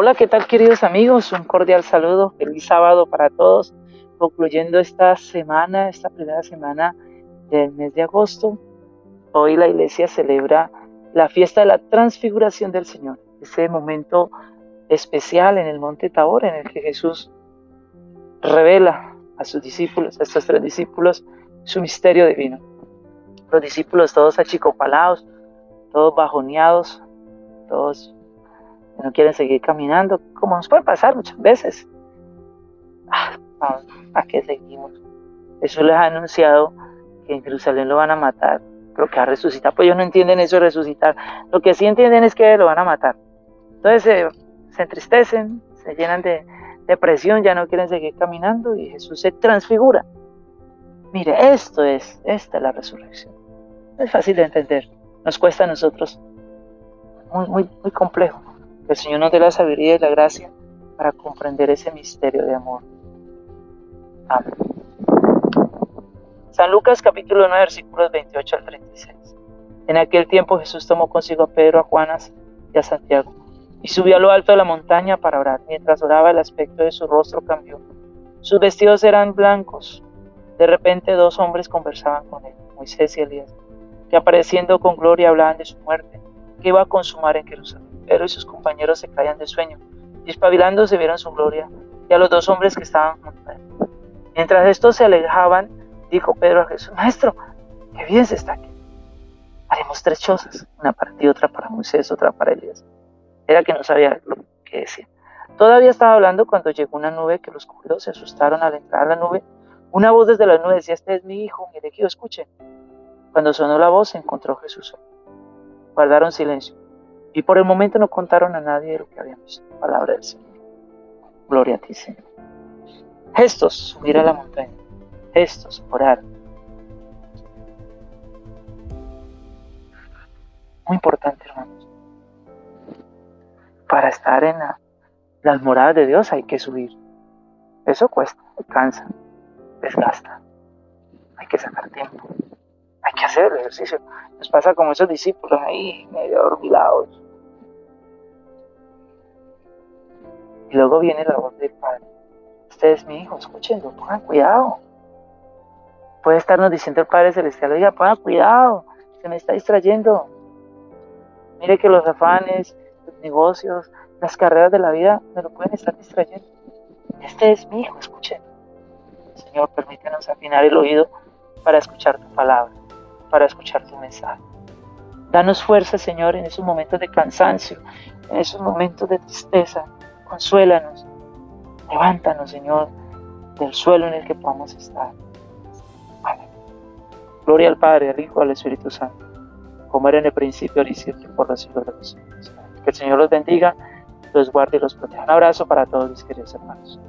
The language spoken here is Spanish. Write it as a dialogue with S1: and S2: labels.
S1: Hola, ¿qué tal queridos amigos? Un cordial saludo, feliz sábado para todos, concluyendo esta semana, esta primera semana del mes de agosto. Hoy la iglesia celebra la fiesta de la transfiguración del Señor, ese momento especial en el monte Tabor en el que Jesús revela a sus discípulos, a estos tres discípulos, su misterio divino. Los discípulos todos achicopalados, todos bajoneados, todos no quieren seguir caminando, como nos puede pasar muchas veces. Ah, ¿A qué seguimos? Jesús les ha anunciado que en Jerusalén lo van a matar, pero que va a resucitar. Pues ellos no entienden eso de resucitar. Lo que sí entienden es que lo van a matar. Entonces se entristecen, se llenan de depresión, ya no quieren seguir caminando y Jesús se transfigura. Mire, esto es, esta es la resurrección. es fácil de entender, nos cuesta a nosotros muy, muy, muy complejo. Que el Señor nos dé la sabiduría y la gracia para comprender ese misterio de amor. Amén. San Lucas capítulo 9 versículos 28 al 36. En aquel tiempo Jesús tomó consigo a Pedro, a Juanas y a Santiago y subió a lo alto de la montaña para orar. Mientras oraba el aspecto de su rostro cambió. Sus vestidos eran blancos. De repente dos hombres conversaban con él, Moisés y Elías, que apareciendo con gloria hablaban de su muerte, que iba a consumar en Jerusalén. Pedro y sus compañeros se caían de sueño, y espabilándose vieron su gloria y a los dos hombres que estaban junto a él. Mientras estos se alejaban, dijo Pedro a Jesús, Maestro, qué bien se está aquí. Haremos tres chozas, una para ti, otra para Moisés, otra para Elías era que no sabía lo que decía. Todavía estaba hablando cuando llegó una nube que los cubrió, se asustaron al entrar a la nube. Una voz desde la nube decía, este es mi hijo, mi elegido, escuchen. Cuando sonó la voz, se encontró Jesús. Guardaron silencio y por el momento no contaron a nadie de lo que habían visto. Palabra del Señor. Gloria a ti, Señor. Gestos, subir a la montaña. Gestos, orar. Muy importante, hermanos para estar en las moradas de Dios hay que subir. Eso cuesta, cansa, desgasta. Hay que sacar tiempo. Hay que hacer el ejercicio. Nos pasa como esos discípulos ahí, medio dormilados. Y luego viene la voz del Padre. Usted es mi hijo, escúchenlo, pongan cuidado. Puede estarnos diciendo el Padre Celestial, oiga, pongan cuidado, se me está distrayendo. Mire que los afanes, negocios, las carreras de la vida me lo pueden estar distrayendo. Este es mi hijo, escuchen. Señor, permítenos afinar el oído para escuchar tu palabra, para escuchar tu mensaje. Danos fuerza, Señor, en esos momentos de cansancio, en esos momentos de tristeza. Consuélanos. Levántanos, Señor, del suelo en el que podamos estar. Gloria al Padre, al Hijo, al Espíritu Santo, como era en el principio, ahora y por los siglos de los siglos. Que el Señor los bendiga, los guarde y los proteja. Un abrazo para todos mis queridos hermanos.